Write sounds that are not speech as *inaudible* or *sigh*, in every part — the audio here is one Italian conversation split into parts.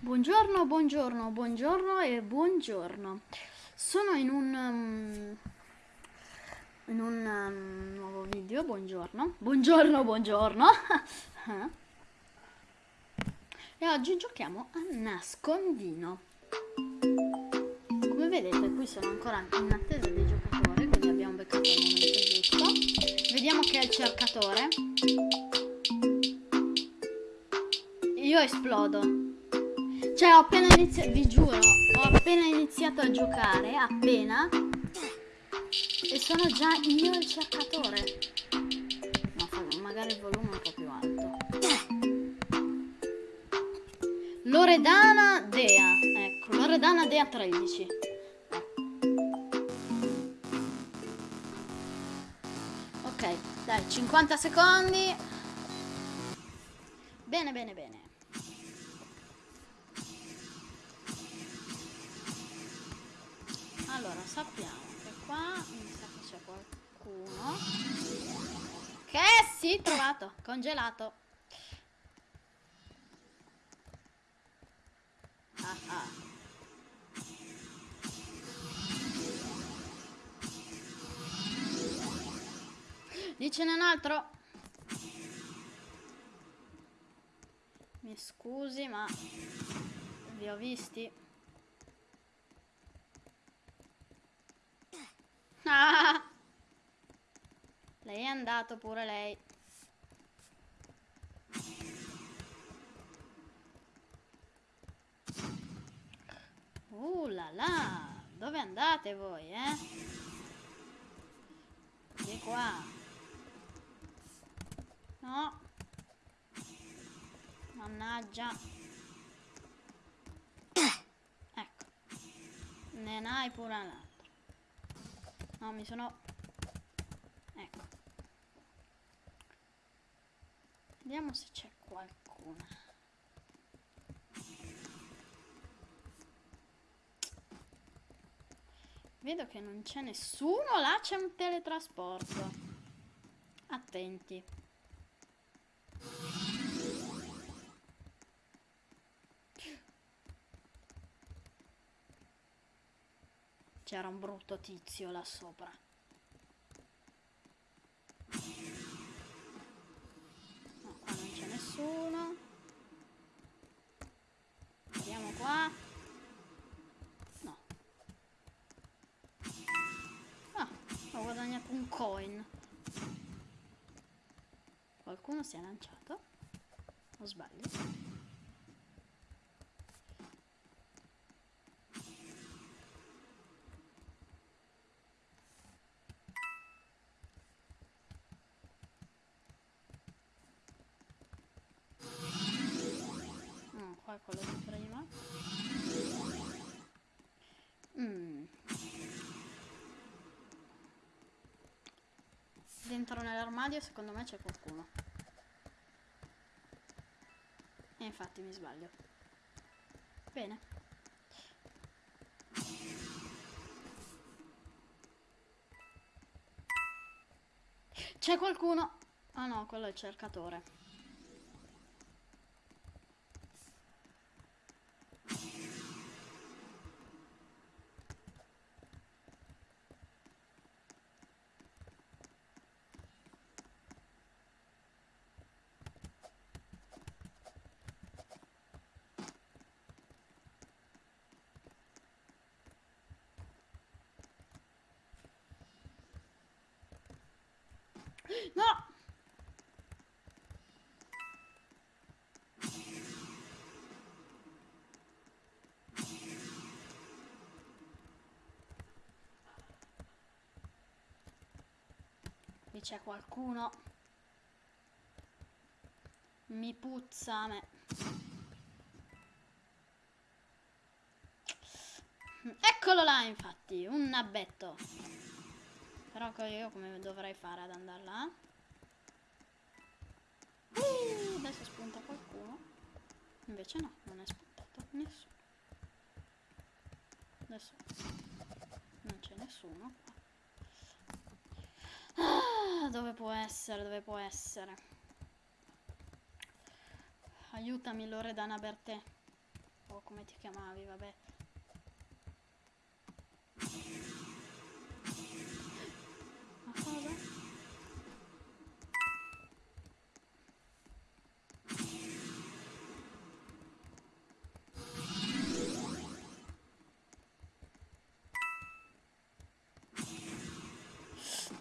Buongiorno, buongiorno, buongiorno e buongiorno. Sono in un um, in un um, nuovo video, buongiorno. Buongiorno, buongiorno. *laughs* e oggi giochiamo a nascondino. Come vedete, qui sono ancora in attesa dei giocatori, quindi abbiamo beccato il momento giusto. Vediamo che è il cercatore. Io esplodo. Cioè ho appena iniziato, vi giuro, ho appena iniziato a giocare, appena, e sono già io il cercatore. No, magari il volume è un po' più alto. Loredana Dea, ecco, Loredana Dea 13. Ok, dai, 50 secondi. Bene, bene, bene. Allora, sappiamo che qua mi sa che c'è qualcuno. Che sì, trovato, congelato. Ah ah. Dicene un altro. Mi scusi, ma vi ho visti. Ah! *laughs* Lei è andato pure lei. Uh là là, dove andate voi, eh? Di qua. No. Mannaggia. *coughs* Ecco. Ne hai pure una. No, mi sono... Ecco. Vediamo se c'è qualcuno. Vedo che non c'è nessuno, là c'è un teletrasporto. Attenti. C'era un brutto tizio là sopra. No, qua non c'è nessuno. Vediamo qua. No. Ah, ho guadagnato un coin. Qualcuno si è lanciato? O sbaglio? Nell'armadio secondo me c'è qualcuno. E infatti mi sbaglio. Bene. C'è qualcuno? Ah no quello è il cercatore No! Qui c'è qualcuno. Mi puzza a me. Eccolo là, infatti, un nabbetto. Però io come dovrei fare ad andare là? Uh, adesso spunta qualcuno. Invece no, non è spuntato nessuno. Adesso non c'è nessuno. Ah, dove può essere? Dove può essere? Aiutami Loredana Bertè. o come ti chiamavi, vabbè. 好吧，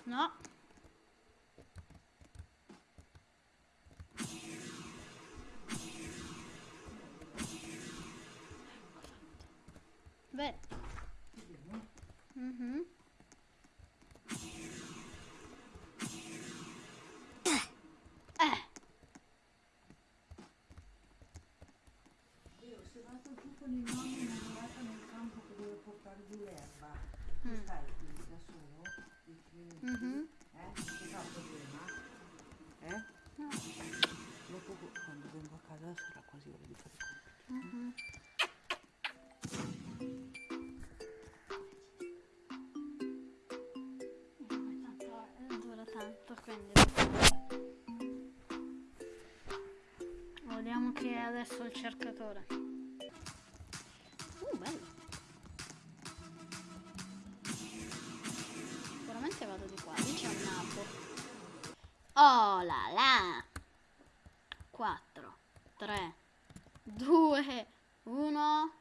嗯。Giù con il nonno innamorata nel campo che deve portare giù l'erba, tu stai qui da solo? Minuti? Mhm. Eh? Ti fa problema? Eh? No. Dopo quando vengo a casa sarà quasi ora di fare i compiti. mhm. Tanto, quindi... Vediamo che è adesso il cercatore. Oh là là! 4, 3, 2, 1.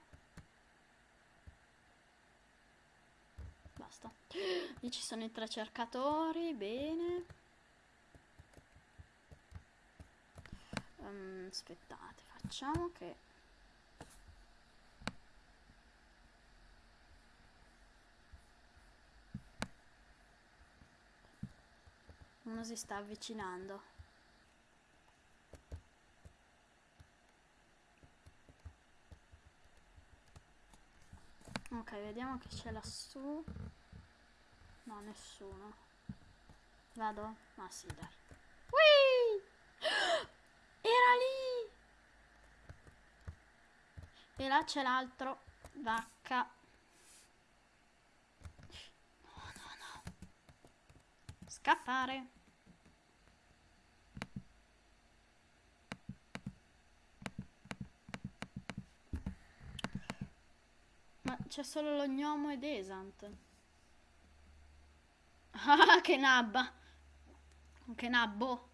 Basta. Lì ci sono i tre cercatori, bene. Ehm, aspettate, facciamo che... si sta avvicinando. Ok, vediamo che c'è lassù. No, nessuno. Vado? Ma sì, dai. Ui! *gasps* Era lì! E là c'è l'altro. Vacca. No, no, no. Scappare. Ma c'è solo lo gnomo ed Esant. *laughs* Ah, che nabba! Che nabbo!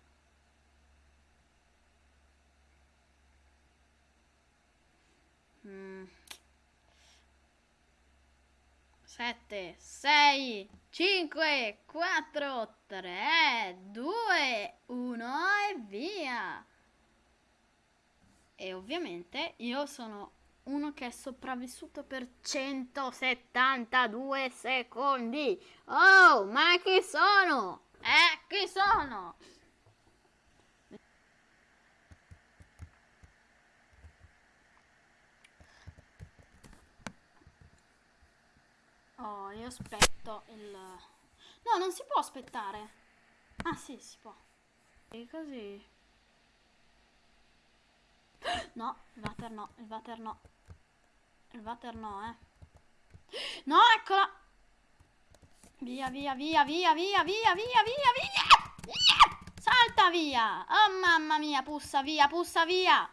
Mm. Sette, sei, cinque, quattro, tre, due, uno e via! E ovviamente io sono uno che è sopravvissuto per 172 secondi. Oh, ma chi sono? Eh, chi sono? Oh, io aspetto il... No, non si può aspettare. Ah, sì, si può. E così... No, il water no, il water no. Il water no, eh. No, eccola! Via, via, via, via, via, via, via, via, via! Via! Salta via! Oh mamma mia, puzza via, puzza via!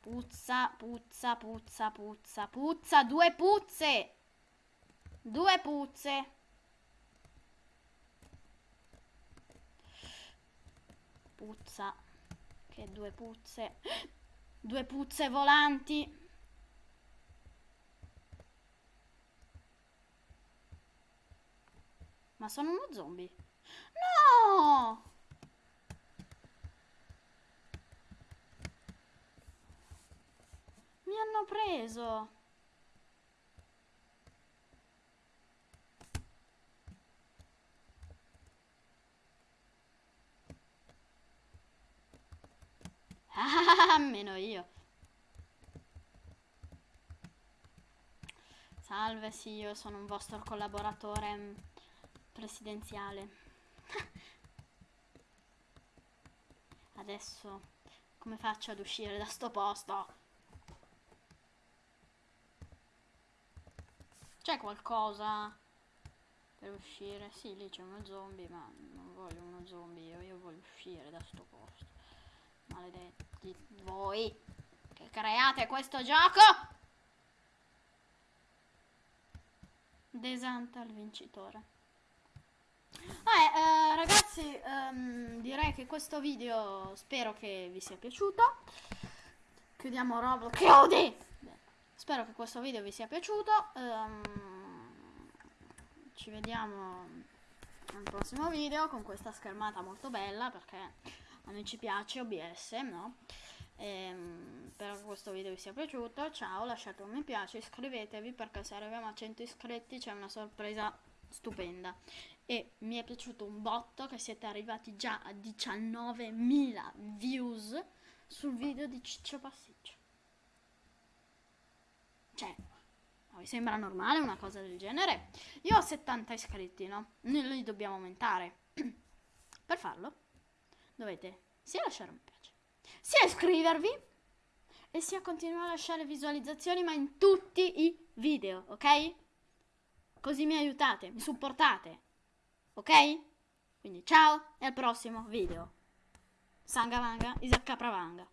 Puzza, puzza, puzza, puzza, puzza, due puzze! Due puzze! Puzza. Che due puzze. Due puzze volanti. Ma sono uno zombie. No! Mi hanno preso. *laughs* Meno io. Salve, sì, io sono un vostro collaboratore presidenziale. *laughs* Adesso come faccio ad uscire da sto posto? C'è qualcosa per uscire? Sì, lì c'è uno zombie, ma non voglio uno zombie, io, io voglio uscire da sto posto. Maledetti voi che create questo gioco. Desanta il vincitore. Vabbè, eh, ragazzi, ehm, direi che questo video spero che vi sia piaciuto. Chiudiamo Roblox. Chiudi! Spero che questo video vi sia piaciuto. ehm, ci vediamo al prossimo video con questa schermata molto bella perché a noi ci piace OBS, no? Ehm, spero che questo video vi sia piaciuto. Ciao, lasciate un mi piace, iscrivetevi perché se arriviamo a 100 iscritti c'è una sorpresa stupenda. E mi è piaciuto un botto che siete arrivati già a 19.000 views sul video di Ciccio Passiccio. Cioè, vi sembra normale una cosa del genere? Io ho 70 iscritti, no? Noi li dobbiamo aumentare. *clears throat* per farlo dovete sia lasciare un piace, sia iscrivervi e sia continuare a lasciare visualizzazioni ma in tutti i video, ok? Così mi aiutate, mi supportate, ok? Quindi ciao e al prossimo video. Sangavanga, Isacca Pravanga.